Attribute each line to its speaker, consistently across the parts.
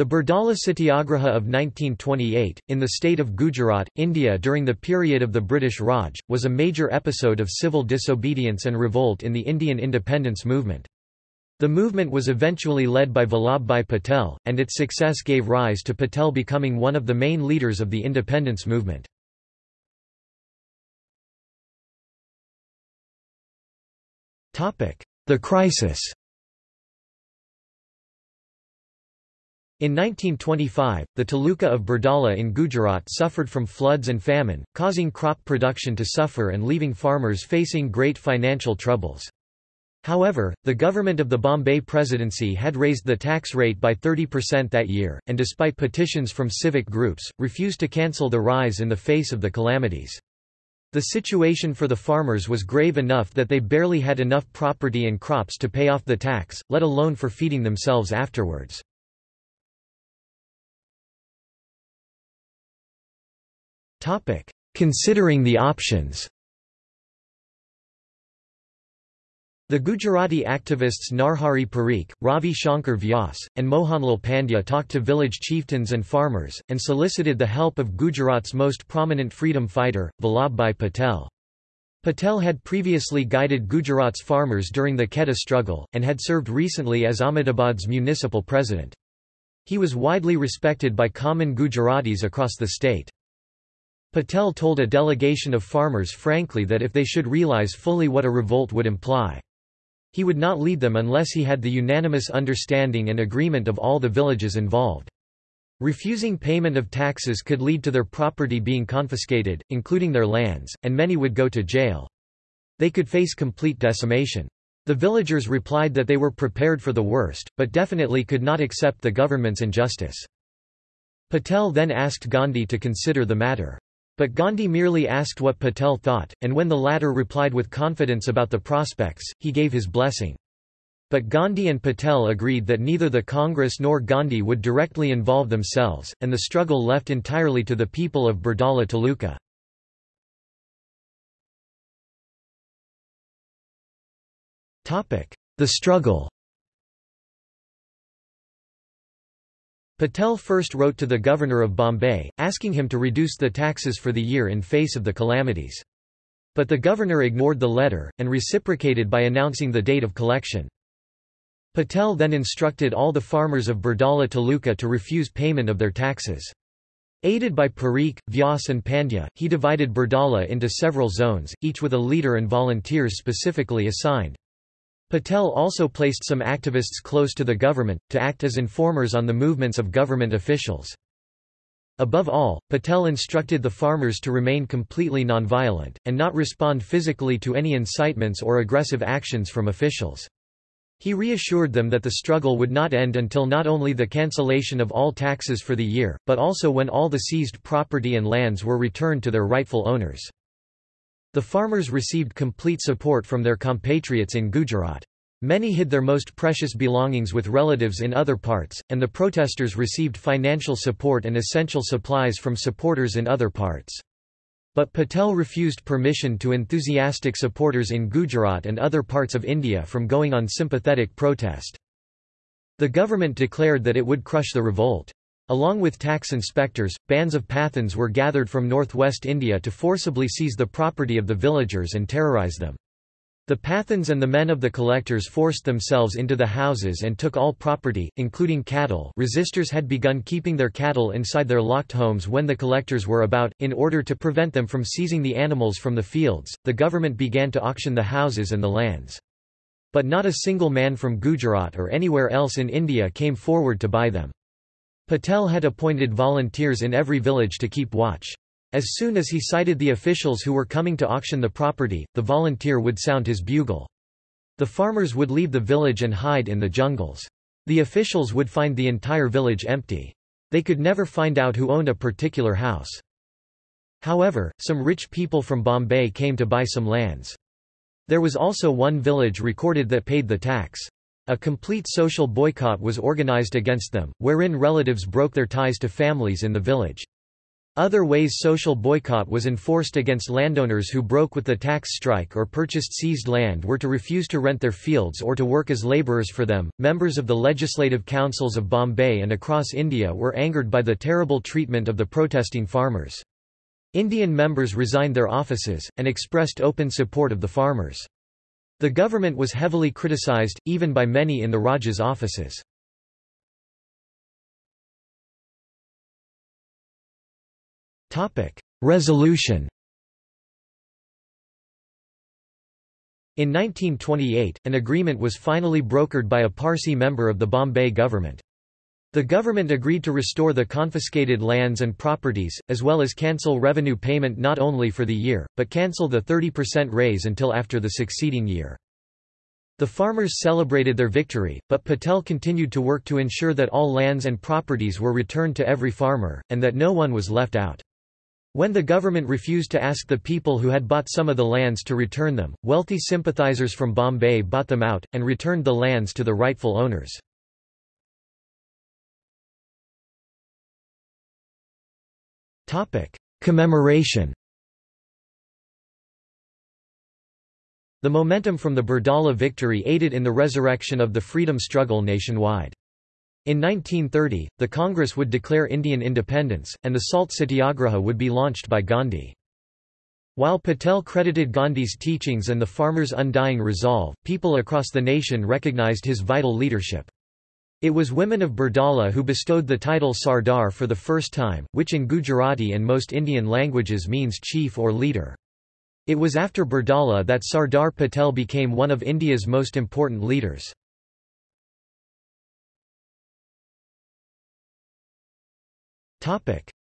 Speaker 1: The Bardoli Satyagraha of 1928, in the state of Gujarat, India during the period of the British Raj, was a major episode of civil disobedience and revolt in the Indian independence movement. The movement was eventually led by Vallabhbhai Patel, and its success gave rise to Patel becoming one of the main leaders of the independence movement. The crisis In 1925, the Taluka of Bardoli in Gujarat suffered from floods and famine, causing crop production to suffer and leaving farmers facing great financial troubles. However, the government of the Bombay Presidency had raised the tax rate by 30% that year, and despite petitions from civic groups, refused to cancel the rise in the face of the calamities. The situation for the farmers was grave enough that they barely had enough property and crops to pay off the tax, let alone for feeding themselves afterwards. Topic: Considering the options. The Gujarati activists Narhari Parikh, Ravi Shankar Vyas, and Mohanlal Pandya talked to village chieftains and farmers, and solicited the help of Gujarat's most prominent freedom fighter, Vallabhbhai Patel. Patel had previously guided Gujarat's farmers during the Kheda struggle, and had served recently as Ahmedabad's municipal president. He was widely respected by common Gujaratis across the state. Patel told a delegation of farmers frankly that if they should realize fully what a revolt would imply. He would not lead them unless he had the unanimous understanding and agreement of all the villages involved. Refusing payment of taxes could lead to their property being confiscated, including their lands, and many would go to jail. They could face complete decimation. The villagers replied that they were prepared for the worst, but definitely could not accept the government's injustice. Patel then asked Gandhi to consider the matter. But Gandhi merely asked what Patel thought, and when the latter replied with confidence about the prospects, he gave his blessing. But Gandhi and Patel agreed that neither the Congress nor Gandhi would directly involve themselves, and the struggle left entirely to the people of Bardoli Taluka. The struggle Patel first wrote to the governor of Bombay, asking him to reduce the taxes for the year in face of the calamities. But the governor ignored the letter, and reciprocated by announcing the date of collection. Patel then instructed all the farmers of Bardoli Taluka to refuse payment of their taxes. Aided by Parikh, Vyas and Pandya, he divided Bardoli into several zones, each with a leader and volunteers specifically assigned. Patel also placed some activists close to the government, to act as informers on the movements of government officials. Above all, Patel instructed the farmers to remain completely nonviolent, and not respond physically to any incitements or aggressive actions from officials. He reassured them that the struggle would not end until not only the cancellation of all taxes for the year, but also when all the seized property and lands were returned to their rightful owners. The farmers received complete support from their compatriots in Gujarat. Many hid their most precious belongings with relatives in other parts, and the protesters received financial support and essential supplies from supporters in other parts. But Patel refused permission to enthusiastic supporters in Gujarat and other parts of India from going on sympathetic protest. The government declared that it would crush the revolt. Along with tax inspectors, bands of Pathans were gathered from northwest India to forcibly seize the property of the villagers and terrorize them. The Pathans and the men of the collectors forced themselves into the houses and took all property, including cattle resistors had begun keeping their cattle inside their locked homes when the collectors were about, in order to prevent them from seizing the animals from the fields, the government began to auction the houses and the lands. But not a single man from Gujarat or anywhere else in India came forward to buy them. Patel had appointed volunteers in every village to keep watch. As soon as he sighted the officials who were coming to auction the property, the volunteer would sound his bugle. The farmers would leave the village and hide in the jungles. The officials would find the entire village empty. They could never find out who owned a particular house. However, some rich people from Bombay came to buy some lands. There was also one village recorded that paid the tax. A complete social boycott was organized against them, wherein relatives broke their ties to families in the village. Other ways social boycott was enforced against landowners who broke with the tax strike or purchased seized land were to refuse to rent their fields or to work as labourers for them. Members of the legislative councils of Bombay and across India were angered by the terrible treatment of the protesting farmers. Indian members resigned their offices, and expressed open support of the farmers. The government was heavily criticised, even by many in the Raja's offices. Resolution In 1928, an agreement was finally brokered by a Parsi member of the Bombay government. The government agreed to restore the confiscated lands and properties, as well as cancel revenue payment not only for the year, but cancel the 30% raise until after the succeeding year. The farmers celebrated their victory, but Patel continued to work to ensure that all lands and properties were returned to every farmer, and that no one was left out. When the government refused to ask the people who had bought some of the lands to return them, wealthy sympathizers from Bombay bought them out, and returned the lands to the rightful owners. Commemoration The momentum from the Bardoli victory aided in the resurrection of the freedom struggle nationwide. In 1930, the Congress would declare Indian independence, and the Salt Satyagraha would be launched by Gandhi. While Patel credited Gandhi's teachings and the farmers' undying resolve, people across the nation recognized his vital leadership. It was women of Bardoli who bestowed the title Sardar for the first time, which in Gujarati and most Indian languages means chief or leader. It was after Bardoli that Sardar Patel became one of India's most important leaders.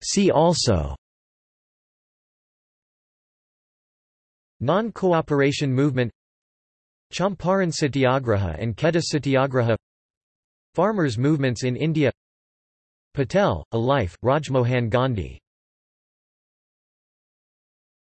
Speaker 1: See also Non-cooperation movement Champaran Satyagraha and Kheda Satyagraha Farmers' movements in India. Patel, a life, Rajmohan Gandhi